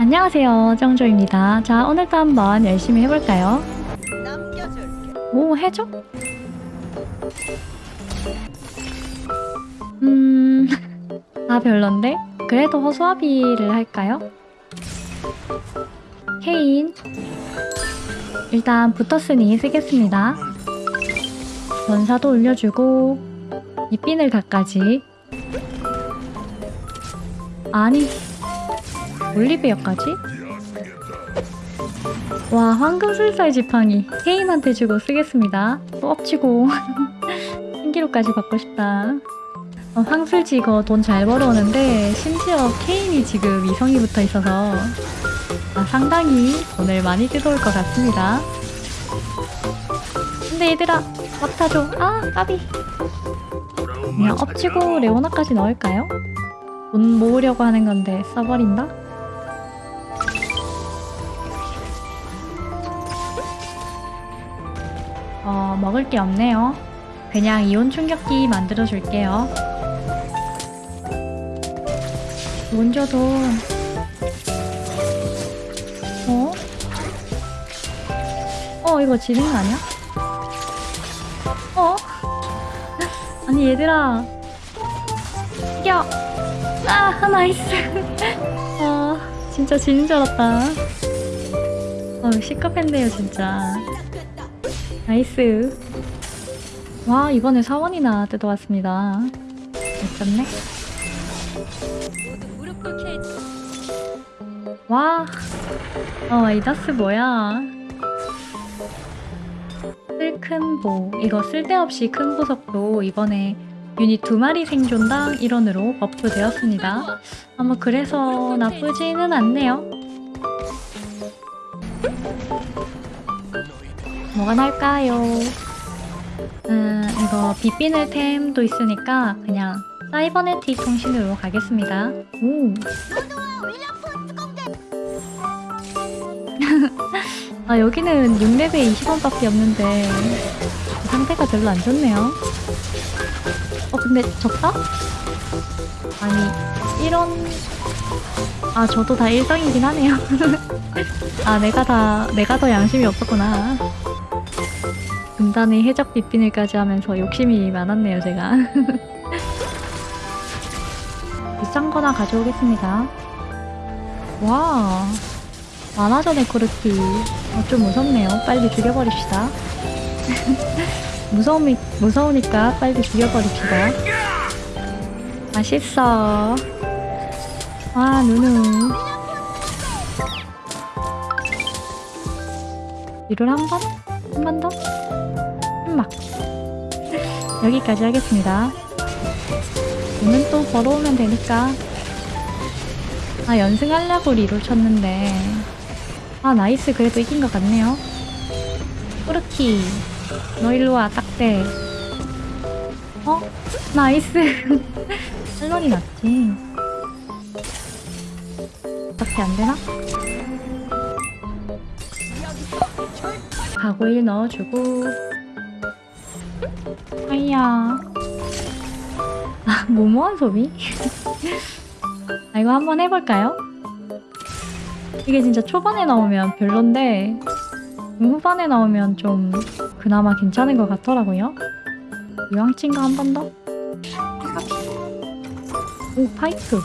안녕하세요 정조입니다 자 오늘도 한번 열심히 해볼까요? 오 해줘? 음... 아 별론데? 그래도 허수아비를 할까요? 케인 일단 붙었으니 쓰겠습니다 원사도 올려주고 이 핀을 갖가지 아니 올리비아까지? 와 황금술사의 지팡이 케인한테 주고 쓰겠습니다 또 엎치고 신기루까지 받고 싶다 어, 황술지 이거 돈 잘 벌어오는데 심지어 케인이 지금 이성이 붙어 있어서 아, 상당히 돈을 많이 뜯어올 것 같습니다 근데 얘들아 맡아줘 아 까비 그냥 엎치고 레오나까지 넣을까요? 돈 모으려고 하는 건데 써버린다? 어, 먹을 게 없네요. 그냥 이온 충격기 만들어 줄게요. 먼저도 어? 어, 이거 지는 거 아니야? 어? 아니 얘들아 이겨! 아 나이스 아 진짜 지는 줄 알았다 어 시커팬데요 진짜 나이스. 와 이번에 사원이나 뜯어왔습니다. 해줘. 와 어, 이다스 뭐야? 쓸큰보 이거 쓸데없이 큰 보석도 이번에 유닛 두 마리 생존당 1원으로 buff 되었습니다. 아마 그래서 나쁘지는 않네요 뭐가 나을까요? 음 이거 빛비늘 템도 있으니까 그냥 cybernetic 통신으로 가겠습니다. 오 아 여기는 6렙에 20원밖에 없는데 상태가 별로 안 좋네요. 어 근데 적다? 아니 이런 아 저도 다 일성이긴 하네요. 아 내가 다 내가 더 양심이 없었구나 금단의 해적 빗비늘까지 하면서 욕심이 많았네요 제가 비싼 거나 가져오겠습니다 와 만화전의 코르키 어, 좀 무섭네요. 빨리 죽여버립시다. 무서움이, 무서우니까 빨리 죽여버립시다. 맛있어. 아, 누누. 뒤를 한 번? 한 번 더? 여기까지 하겠습니다. 오늘 또 벌어오면 되니까. 아, 연승하려고 reroll 쳤는데. 아 nice 그래도 이긴 것 같네요 코르키 너 일로와 딱대 어? nice 할런이 낫지 어떻게 안되나? 가고일 넣어주고 아이야 아 무모한 소비? 아 이거 한번 해볼까요? 이게 진짜 초반에 나오면 별론데 후반에 나오면 좀 그나마 괜찮은 것 같더라고요. 이왕친가 한 번 더? 오 파이크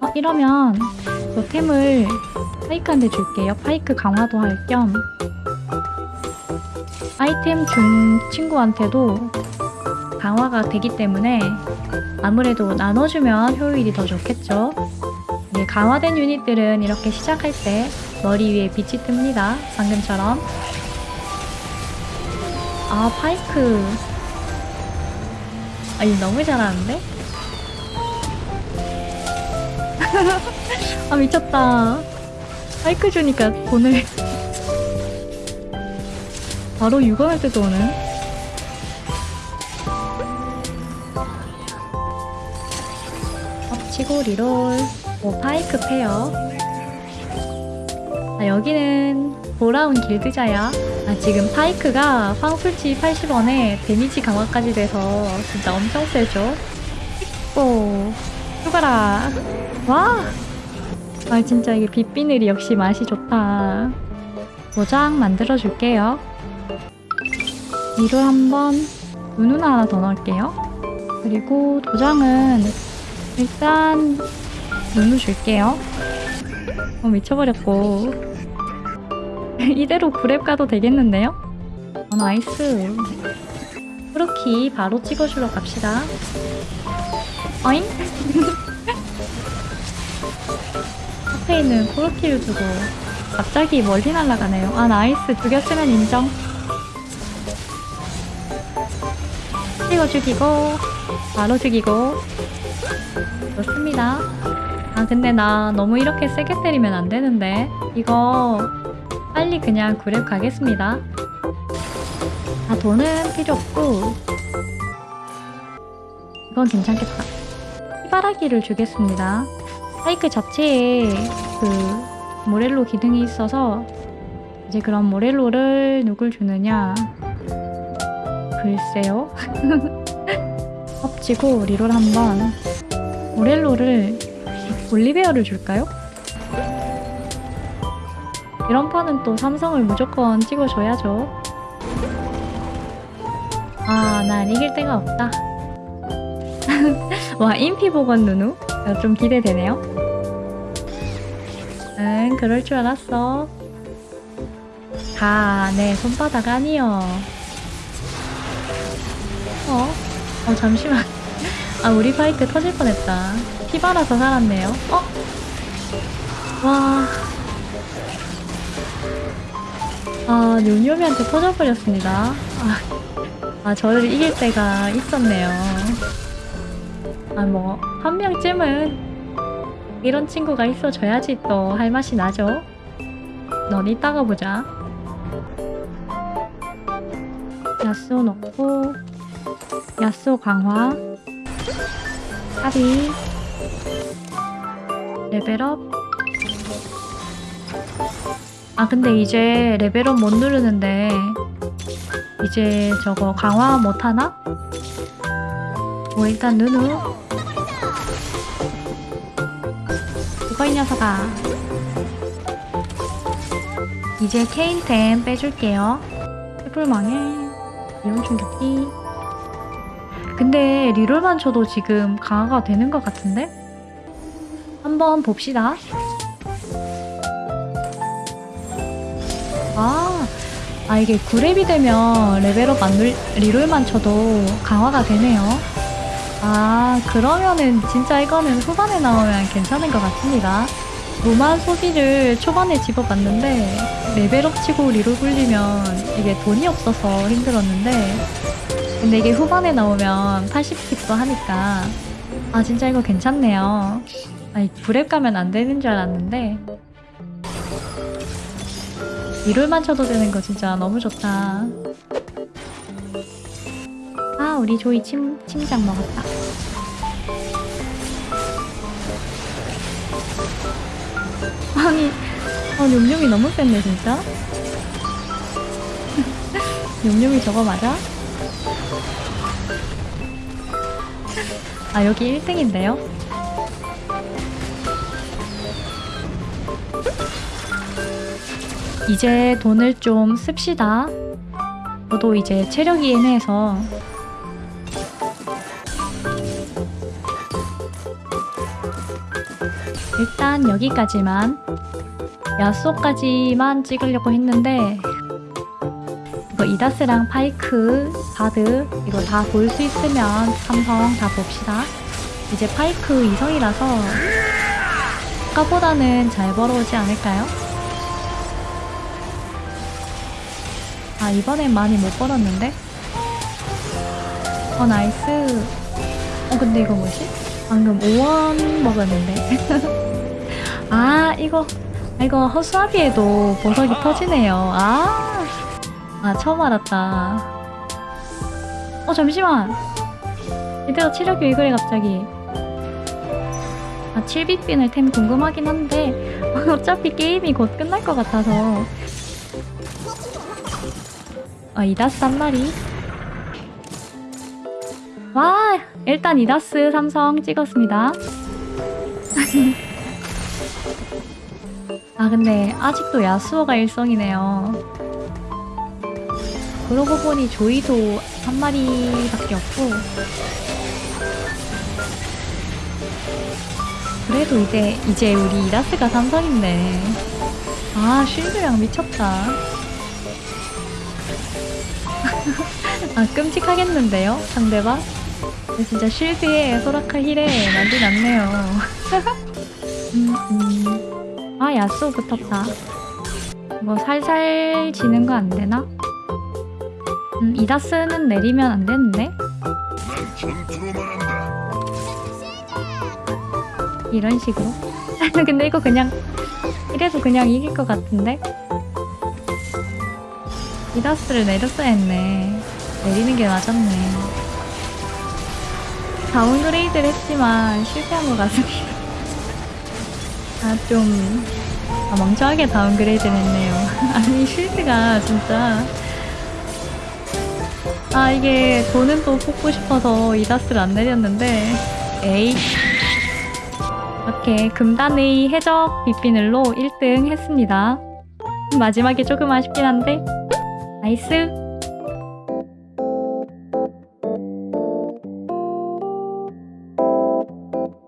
어 이러면 저 템을 파이크한테 줄게요. 파이크 강화도 할 겸 아이템 준 친구한테도 강화가 되기 때문에 아무래도 나눠주면 효율이 더 좋겠죠. 예, 강화된 유닛들은 이렇게 시작할 때 머리 위에 빛이 뜹니다. 방금처럼. 아, 파이크. 아, 이 너무 잘하는데? 아, 미쳤다. 파이크 주니까 돈을. 바로 6원을 때도 오는. 엎치고 리롤. 오, 파이크 페어. 아, 여기는 돌아온 길드자야. 아, 지금 파이크가 황술치 80원에 데미지 강화까지 돼서 진짜 엄청 세죠? 오, 죽어라. 와! 아 진짜 이게 빛비늘이 역시 맛이 좋다. 도장 만들어 줄게요. 이를 한번 누누나 하나 더 넣을게요. 그리고 도장은 일단 누누 줄게요. 어 미쳐버렸고 이대로 구렙 가도 되겠는데요? 어, nice. 코르키 바로 찍어주러 갑시다. 어잉? 앞에 있는 코르키를 두고 갑자기 멀리 날아가네요. 아 nice 죽였으면 인정. 찍어 죽이고 바로 죽이고 좋습니다. 아 근데 나 너무 이렇게 세게 때리면 안 되는데 이거 빨리 그냥 그랩 가겠습니다. 아 돈은 필요 없고 이건 괜찮겠다. 희바라기를 주겠습니다. 사이클 자체에 그 모렐로 기능이 있어서 이제 그럼 모렐로를 누굴 주느냐 글쎄요 엎치고 리롤 한번 모렐로를 올리베어를 줄까요? 이런 판은 또 삼성을 무조건 찍어줘야죠 아, 난 이길 데가 없다. 와, 인피보건 누누? 어, 좀 기대되네요. 응, 그럴 줄 알았어. 가, 내 손바닥 아니여. 어? 어, 잠시만. 아, 우리 바이크 터질 뻔했다. 피바라서 살았네요. 어? 와. 아, 요요미한테 터져버렸습니다. 아, 아, 저를 이길 때가 있었네요. 아, 뭐, 한 명쯤은 이런 친구가 있어줘야지 또 할 맛이 나죠. 넌 이따가 보자. 야스오 넣고, 야스오 강화, 합이, 레벨업. 아, 근데 이제 레벨업 못 누르는데, 이제 저거 강화 못하나? 뭐 일단 누누. 이거 이 녀석아. 이제 케인템 빼줄게요. 해불망에. 이온 충격기 근데 리롤만 쳐도 지금 강화가 되는 것 같은데? 한번 봅시다 아 아 이게 9렙이 되면 레벨업 안 눌, 리롤만 쳐도 강화가 되네요. 아 그러면은 진짜 이거는 후반에 나오면 괜찮은 것 같습니다. 무만 소비를 초반에 집어봤는데 레벨업 치고 리롤 굴리면 이게 돈이 없어서 힘들었는데 근데 이게 후반에 나오면 80킵도 하니까 아 진짜 이거 괜찮네요. 아니 9렙 가면 안 되는 줄 알았는데 리롤만 쳐도 되는 거 진짜 너무 좋다. 아, 우리 조이 침, 침장 먹었다. 아니, 어, 용용이 너무 센데, 진짜? 용용이 저거 맞아? 아, 여기 1등인데요? 이제 돈을 좀 씁시다. 저도 이제 체력이 애매해서 일단 여기까지만 야쏘까지만 찍으려고 했는데 이거 이다스랑 파이크, 바드 이거 다 볼 수 있으면 삼성 다 봅시다. 이제 파이크 이성이라서 아까보다는 잘 벌어오지 않을까요? 아 이번엔 많이 못 벌었는데? 어 nice 어 근데 이거 뭐지? 방금 5원 먹었는데 아 이거 아, 이거 허수아비에도 보석이 터지네요 아, 아 처음 알았다 어 잠시만 이대로 체력이 왜 그래 갑자기 아 7빗빈을 템 궁금하긴 한데 어차피 게임이 곧 끝날 것 같아서 아, 이다스 한 마리. 와, 일단 이다스 삼성 찍었습니다. 아 근데 아직도 야수어가 일성이네요. 그러고 보니 조이도 한 마리밖에 없고 그래도 이제 이제 우리 이라스가 삼성인데 아 쉴드랑 미쳤다. 아 끔찍하겠는데요 상대방? 진짜 쉴드에 소라카 힐에 난리 났네요. 음, 음. 아 야수 붙었다. 뭐 살살 지는 거 안 되나? 음, 이다스는 내리면 안 되는데? 이런 식으로. 근데 이거 그냥 이래도 그냥 이길 것 같은데? 이다스를 내렸어야 했네. 내리는 게 맞았네. downgrade를 했지만 실패한 것 같습니다. 아, 좀, 아, 멍청하게 downgrade를 했네요. 아니, shield가 진짜. 아, 이게 돈은 또 뽑고 싶어서 이다스를 안 내렸는데, 에이. 이렇게 금단의 해적 빗비늘로 1등 했습니다. 마지막에 조금 아쉽긴 한데, 나이스!